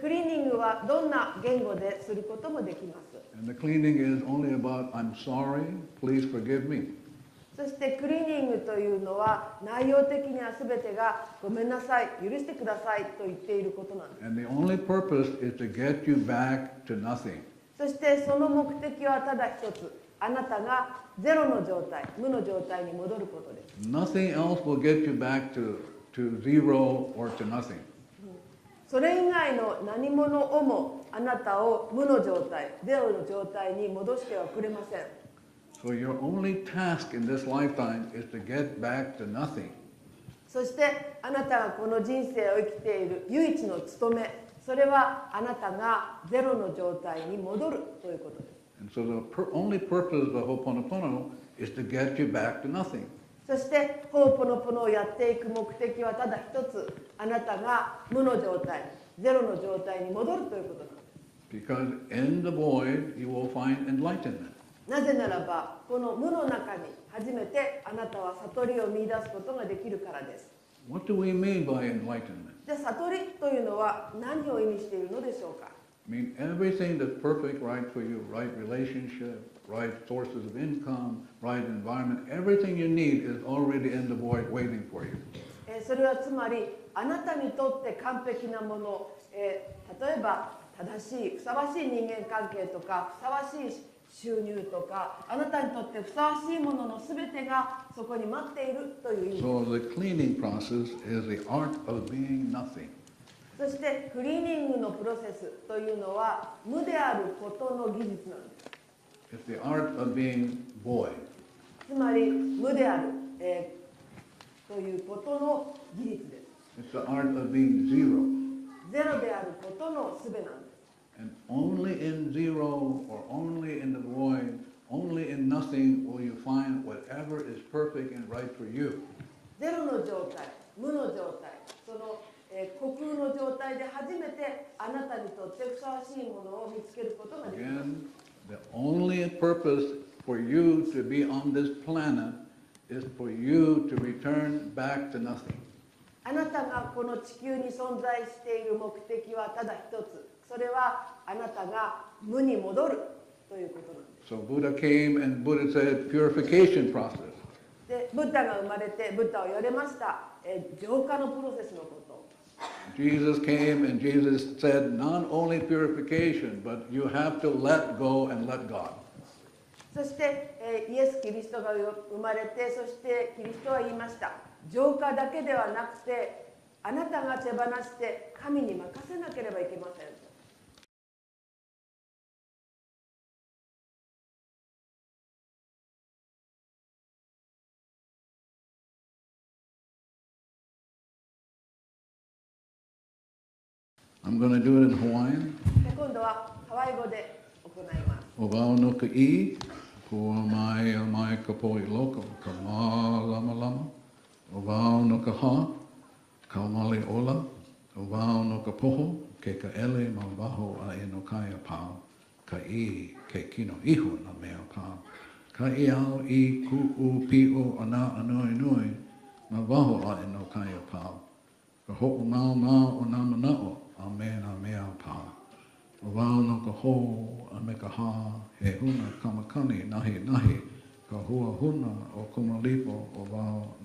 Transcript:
クリーニングはどんな言語ですることもできます。そしてクリーニングというのは内容的にはすべてがごめんなさい、許してくださいと言っていることなんです。そしてその目的はただ一つ、あなたがゼロの状態、無の状態に戻ることです。To zero or to nothing. それ以外の何者をもあなたを無の状態ゼロの状態に戻してはくれません So your only task in this lifetime is to get back to nothing. そしてあなたがこの人生を生きている唯一の務めそれはあなたがゼロの状態に戻るということです And so the only purpose of Ho'oponopono is to get you back to nothing. そしてホーポノポノをやっていく目的はただ一つあなたが無の状態ゼロの状態に戻るということなんです Because in the void, you will find enlightenment. なぜならばこの無の中に初めてあなたは悟りを見出すことができるからです What do we mean by enlightenment? じゃあ悟りというのは何を意味しているのでしょうか？I mean, everything that's perfect, right for you, right relationship, right sources of income, right environment, everything you need is already in the void waiting for you. えーそれはつまりあなたにとって完璧なもの、えー例えば正しいふさわしい人間関係とかふさわしい収入とかあなたにとってふさわしいものの全てがそこに待っているという意味 So the cleaning process is the art of being nothing. そしてクリーニングのプロセスというのは無であることの技術なんです It's the art of being void. つまり無である、えーということの技術です It's the art of being zero. ゼロであることの術なんです And only in zero or only in the void, only in nothing will you find whatever is perfect and right for you. ゼロの状態無の状態その、えー、虚空の状態で初めてあなたにとってふさわしいものを見つけることができます the only purpose for you to be on this planet is for you to return back to nothing. あなたがこの地球に存在している目的はただ一つそれはあなたが無に戻るということなんです So Buddha came and Buddha said purification process. でブッダが生まれてブッダは言われました、えー浄化のプロセスのこと Jesus came and Jesus said not only purification, but you have to let go and let God. そして、えーイエス・キリストが生まれてそしてキリストは言いました浄化だけではなくてあなたが手放して神に任せなければいけません I'm going to do it in Hawaiian. で今度はハワイ語で行います O wao no ka i, kua mai a mai ka poi loko, ka mā lama lama. O wao no ka ha, ka mali ola. O wao no ka poho, ke ka ele ma waho a e no kaya pāo. Ka i, ke kino iho na mea pāo. Ka i ao i ku u pi o ana anoi nui, ma waho a e no kaya pāo. Ka ho'o ngao ngao o nā manao, a mea na mea pāo. O wao no ka ho a me ka ha, he huna kamakani nahi nahi, ka hua huna o kumalipo o wao